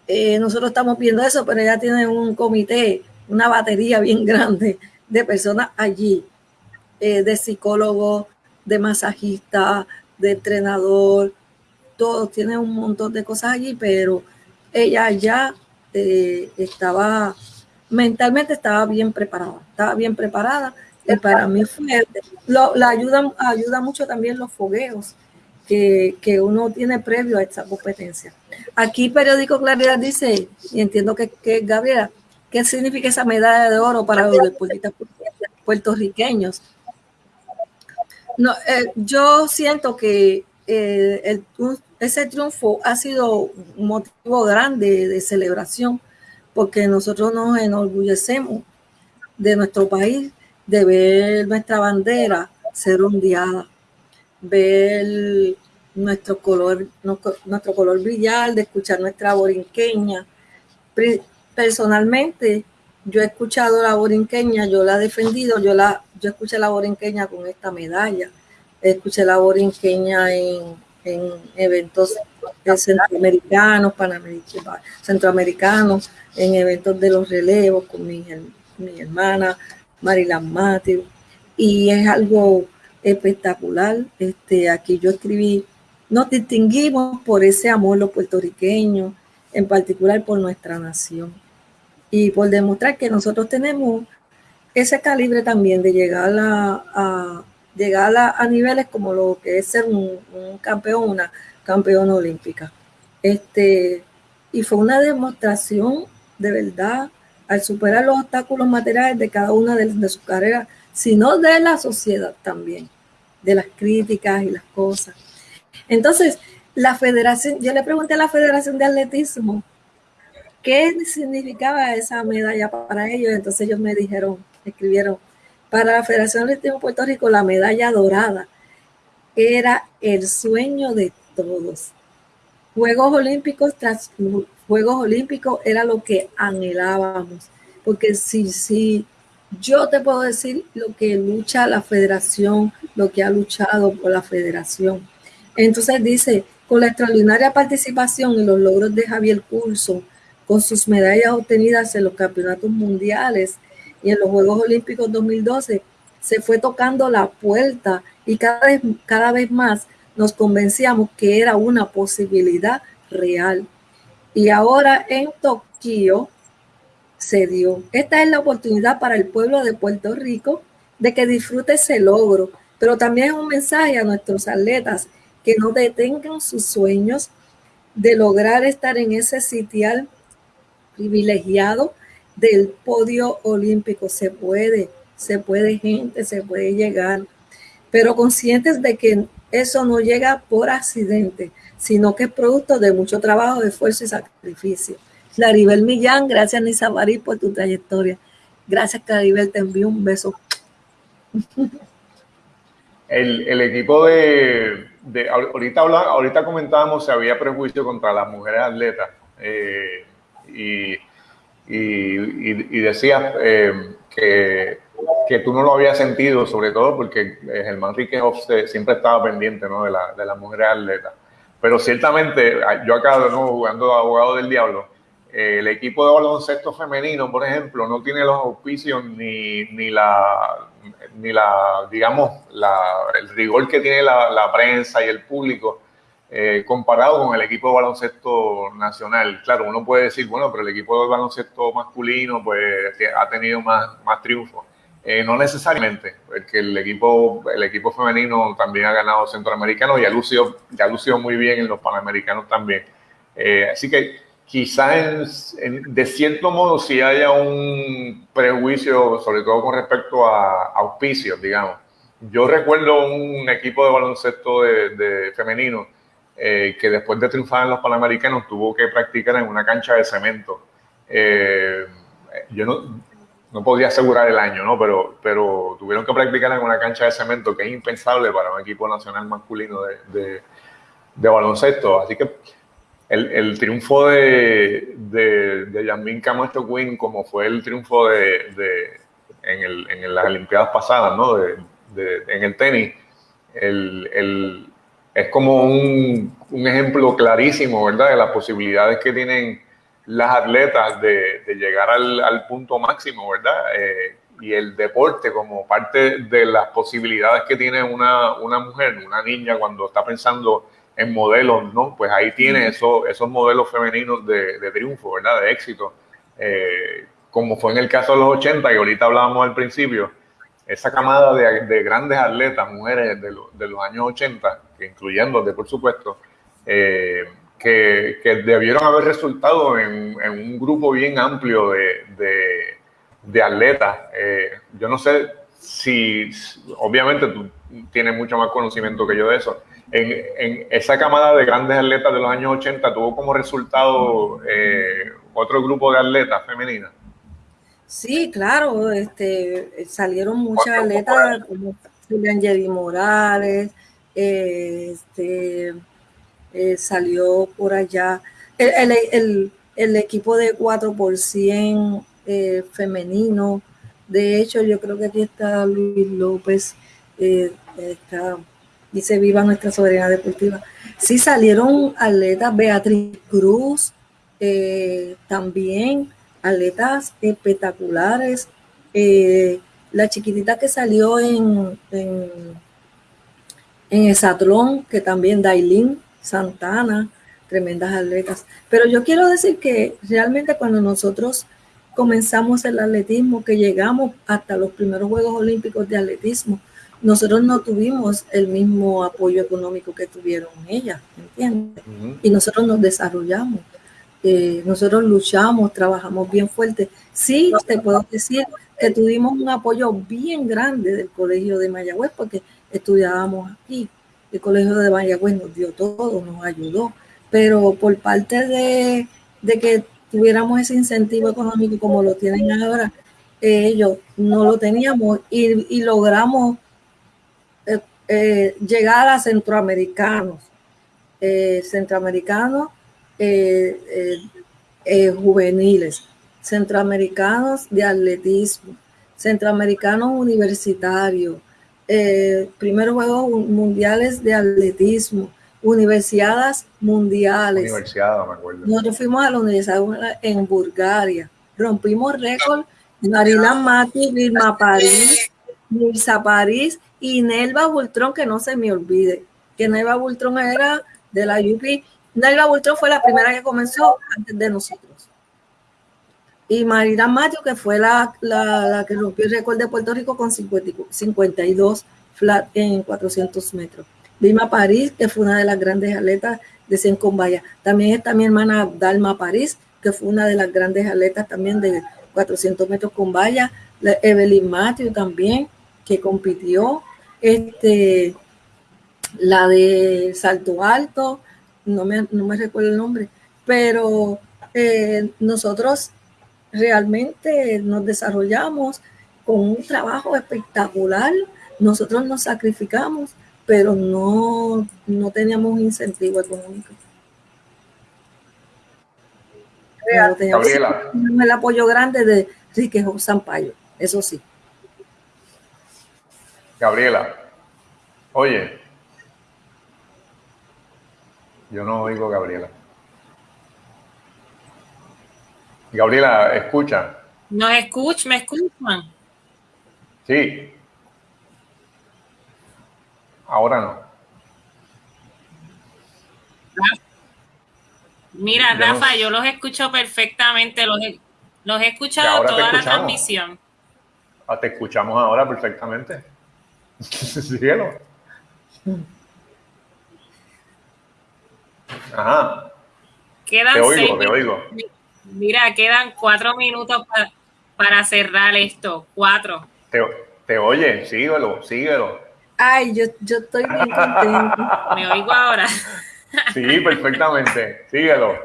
eh, nosotros estamos viendo eso, pero ella tiene un comité, una batería bien grande de personas allí, eh, de psicólogos, de masajistas, de entrenador, todos tienen un montón de cosas allí, pero ella ya eh, estaba, mentalmente estaba bien preparada, estaba bien preparada. Y para mí fue, la ayuda, ayuda mucho también los fogueos que, uno tiene previo a esta competencia. Aquí Periódico Claridad dice, y entiendo que, que Gabriela, ¿qué significa esa medalla de oro para los deportistas puertorriqueños? No, eh, yo siento que eh, ese triunfo ha sido un motivo grande de celebración porque nosotros nos enorgullecemos de nuestro país, de ver nuestra bandera ser ondeada, ver nuestro color, nuestro color brillar, de escuchar nuestra borinqueña. Personalmente, yo he escuchado la borinqueña, yo la he defendido, yo la, yo escuché la borinqueña con esta medalla, escuché la borinqueña en en eventos centroamericanos, panamericanos, centroamericanos, en eventos de los relevos con mi, mi hermana Marilan Mateo. Y es algo espectacular. Este, aquí yo escribí, nos distinguimos por ese amor los puertorriqueños, en particular por nuestra nación. Y por demostrar que nosotros tenemos ese calibre también de llegar a llegar a, niveles como lo que es ser un, campeón, una campeona olímpica. Este, y fue una demostración de verdad al superar los obstáculos materiales de cada una de, de sus carreras, sino de la sociedad también, de las críticas y las cosas. Entonces, la federación, yo le pregunté a la Federación de Atletismo qué significaba esa medalla para ellos, entonces ellos me dijeron, escribieron, para la Federación de Atletismo Puerto Rico, la medalla dorada era el sueño de todos. Juegos Olímpicos Juegos Olímpicos era lo que anhelábamos. Porque si, si yo te puedo decir lo que lucha la federación, lo que ha luchado por la federación. Entonces dice, con la extraordinaria participación y los logros de Javier Curso, con sus medallas obtenidas en los campeonatos mundiales y en los Juegos Olímpicos 2012 se fue tocando la puerta y cada vez, cada vez más nos convencíamos que era una posibilidad real. Y ahora en Tokio se dio. Esta es la oportunidad para el pueblo de Puerto Rico de que disfrute ese logro, pero también es un mensaje a nuestros atletas que no detengan sus sueños de lograr estar en ese sitial privilegiado del podio olímpico. Se puede, se puede gente, se puede llegar, pero conscientes de que eso no llega por accidente, sino que es producto de mucho trabajo, esfuerzo y sacrificio. Claribel Millán, gracias Nisa Barí por tu trayectoria. Gracias Claribel, te envío un beso. El, equipo de, ahorita, ahorita comentábamos si había prejuicio contra las mujeres atletas eh, y y, decías eh, que, que, tú no lo habías sentido, sobre todo porque eh, Germán Riquehoff siempre estaba pendiente ¿no? de, la, de las mujeres atletas. Pero ciertamente, ah, yo acá de jugando abogado del diablo, el equipo de baloncesto femenino, por ejemplo, no tiene los auspicios ni, ni la, ni la, digamos, el rigor que tiene la, prensa y el público eh, comparado con el equipo de baloncesto nacional. Claro, uno puede decir, bueno, pero el equipo de baloncesto masculino pues ha tenido más, más triunfos. Eh, no necesariamente, porque el equipo, el equipo femenino también ha ganado centroamericano y ha lucido, ya lucido muy bien en los panamericanos también. Eh, así que quizás de cierto modo sí haya un prejuicio, sobre todo con respecto a, auspicios, digamos. Yo recuerdo un equipo de baloncesto de, femenino eh, que después de triunfar en los Panamericanos tuvo que practicar en una cancha de cemento. Eh, yo no, no podía asegurar el año, ¿no? Pero, pero tuvieron que practicar en una cancha de cemento que es impensable para un equipo nacional masculino de, de, de baloncesto. Así que el, triunfo de, de, de Yasmin Camacho Quinn, como fue el triunfo de, en, las Olimpiadas pasadas, ¿no? en el tenis, es como un, ejemplo clarísimo, ¿verdad?, de las posibilidades que tienen las atletas de, llegar al, punto máximo, ¿verdad? Eh, y el deporte como parte de las posibilidades que tiene una, una mujer, una niña cuando está pensando en modelos, ¿no? Pues ahí tiene eso, esos modelos femeninos de, triunfo, ¿verdad? De éxito. Eh, como fue en el caso de los 80, y ahorita hablábamos al principio, esa camada de, grandes atletas, mujeres de, de, los años 80, incluyéndote, por supuesto, eh, que, que, debieron haber resultado en, un grupo bien amplio de, de atletas. Eh, yo no sé si, obviamente tú tienes mucho más conocimiento que yo de eso, en, esa camada de grandes atletas de los años 80 tuvo como resultado eh, otro grupo de atletas femeninas. Sí, claro, este, salieron muchas atletas como Julián Jerry Morales, eh, este, eh, salió por allá el, equipo de 4 por 100 femenino. De hecho, yo creo que aquí está Luis López, está dice Viva nuestra soberanía deportiva. Sí salieron atletas, Beatriz Cruz, eh, también atletas espectaculares. Eh, la chiquitita que salió en, en, en que también Dailin Santana, tremendas atletas. Pero yo quiero decir que realmente cuando nosotros comenzamos el atletismo, que llegamos hasta los primeros Juegos Olímpicos de Atletismo, nosotros no tuvimos el mismo apoyo económico que tuvieron ellas, ¿entiendes? Y nosotros nos desarrollamos, eh, nosotros luchamos, trabajamos bien fuerte. Sí, te puedo decir que tuvimos un apoyo bien grande del Colegio de Mayagüez porque estudiábamos aquí. El Colegio de Mayagüez nos dio todo, nos ayudó, pero por parte de, que tuviéramos ese incentivo económico como lo tienen ahora, ellos no lo teníamos y, y logramos eh, llegar a centroamericanos, eh, centroamericanos eh, juveniles, centroamericanos de atletismo, centroamericanos universitarios, primeros Juegos Mundiales de Atletismo, universidades mundiales. Nosotros fuimos a la universidad en Bulgaria, rompimos récord, Marila Mati, Vilma París, Mirza París y Nelva Bultrón, que no se me olvide, que Nelva Bultrón era de la UP. Nelva Bultrón fue la primera que comenzó antes de nosotros. Y Marina Mayo, que fue la, que rompió el récord de Puerto Rico con 52 flat en 400 metros. Lima París, que fue una de las grandes atletas de 100 con También está mi hermana Dalma París, que fue una de las grandes atletas también de 400 metros con valla. Evelyn Matthew también, que compitió este, la de Salto Alto, no me, no me recuerdo el nombre, pero eh, nosotros realmente nos desarrollamos con un trabajo espectacular, nosotros nos sacrificamos, pero no, no teníamos incentivo económico. teníamos el apoyo grande de Riquejo Sampaio, eso sí. Gabriela, oye, yo no oigo Gabriela. Gabriela, escucha. ¿Nos escuchan? ¿Me escuchan? Sí. Ahora no. Mira, Rafa, yo los escucho perfectamente, los he, los he escuchado toda la transmisión. Ah, te escuchamos ahora perfectamente. Cielo. Ajá. Quedan te oigo, te oigo. Mira, quedan cuatro minutos para, para cerrar esto. Cuatro. Te, te oye, síguelo, síguelo. Ay, yo, yo estoy bien contento. ¿Me oigo ahora? sí, perfectamente. Síguelo.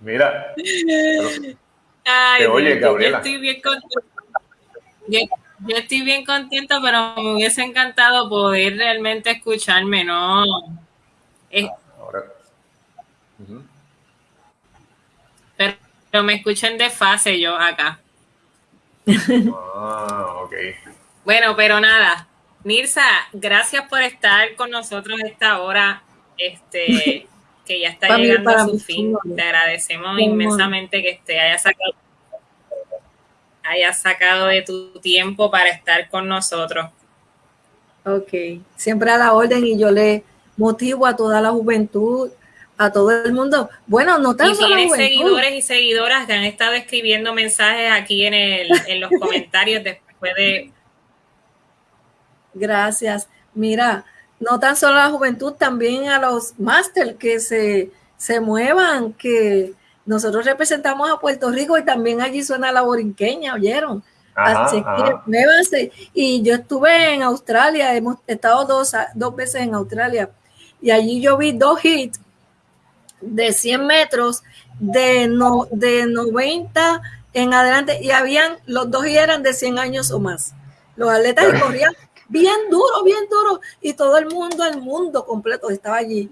Mira. Ay, te oye, Gabriela. Yo estoy bien contento. Yo, estoy bien contento, pero me hubiese encantado poder realmente escucharme, ¿no? Ahora. Pero me escuchan de fase yo acá. Ah, ok. Bueno, pero nada. Nirsa, gracias por estar con nosotros esta hora, este, que ya está llegando a su fin. Te agradecemos inmensamente que te haya sacado, haya sacado de tu tiempo para estar con nosotros. Ok, siempre a la orden y yo le motivo a toda la juventud a todo el mundo. Bueno, no tan y tienes seguidores y seguidoras que han estado escribiendo mensajes aquí en, el, en los comentarios después de... Gracias. Mira, no tan solo a la juventud, también a los máster que se, se muevan, que nosotros representamos a Puerto Rico y también allí suena la borinqueña, ¿oyeron? Así que muévanse. Y yo estuve en Australia, hemos estado dos, dos veces en Australia, y allí yo vi dos hits de 100 metros, de, no, de 90 en adelante, y habían, los dos y eran de 100 años o más. Los atletas corrían bien duro, bien duro, y todo el mundo, el mundo completo estaba allí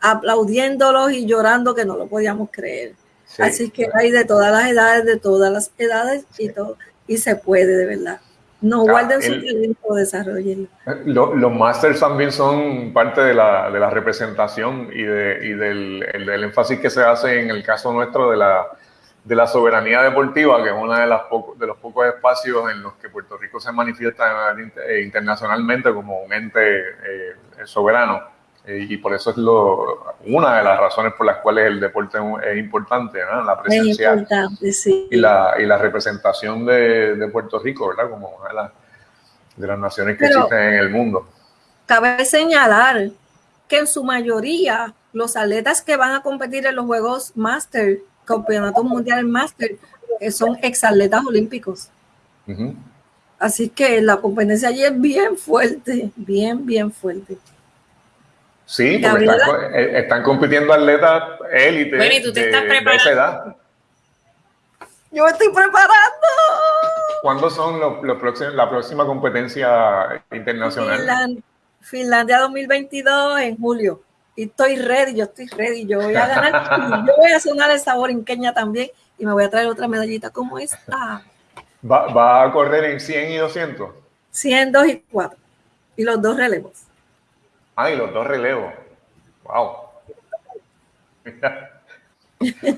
aplaudiéndolos y llorando que no lo podíamos creer. Así que hay de todas las edades, de todas las edades y todo, y se puede de verdad. No guarden su talento, desarrollen. los masters también son parte de la, de la representación y, de, y del, el, énfasis que se hace en el caso nuestro de la, de la soberanía deportiva, que es uno de, las de los pocos espacios en los que Puerto Rico se manifiesta eh, internacionalmente como un ente eh, soberano. Eh, y por eso es lo, una de las razones por las cuales el deporte es importante, ¿no? la presencia y, la, y la representación de, de Puerto Rico, ¿verdad? Como una de, las, de las naciones que existen en el mundo. Cabe señalar que en su mayoría los atletas que van a competir en los Juegos Master, Campeonatos Mundiales Master, eh, son exatletas olímpicos. Así que la competencia allí es bien fuerte, bien, bien fuerte. Sí, porque eh, están, compitiendo atletas élite. Bueno, y tú te estás preparando. Yo estoy preparando. ¿Cuándo son los, próximos, la próxima competencia internacional? Finlandia, 2022 en julio. Y estoy ready, yo estoy ready. Yo voy a ganar. yo voy a sonar el sabor en Kenia también y me voy a traer otra medallita como esta. ¿Va, va a correr en 100 y 200? 100, 2 y 4. Y los dos relevos. Ah, y los dos relevos. Wow.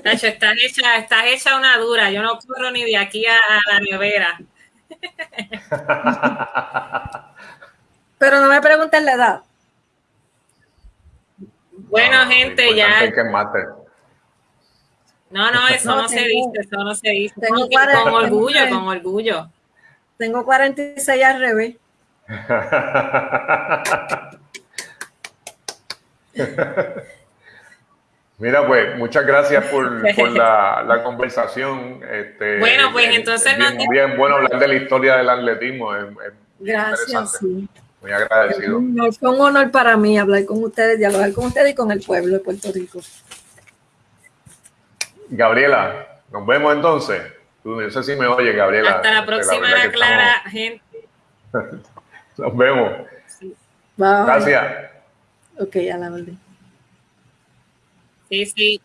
Nacho, estás hecha, estás hecha una dura. Yo no corro ni de aquí a, la nevera. Pero no me pregunten la edad. Bueno, gente, ya. No, no, eso no, se dice, eso no se dice. Tengo con orgullo, con orgullo. Tengo 46 al revés. Mira, pues muchas gracias por, la, conversación. Este, bueno, pues entonces... Es bien, bueno hablar de la historia del atletismo. gracias, Muy agradecido. fue un honor para mí hablar con ustedes, dialogar con ustedes y con el pueblo de Puerto Rico. Gabriela, nos vemos entonces. no sé si me oye, Gabriela. Hasta la próxima, Clara, gente. nos vemos. Gracias. Ok, a la orden. Sí, sí.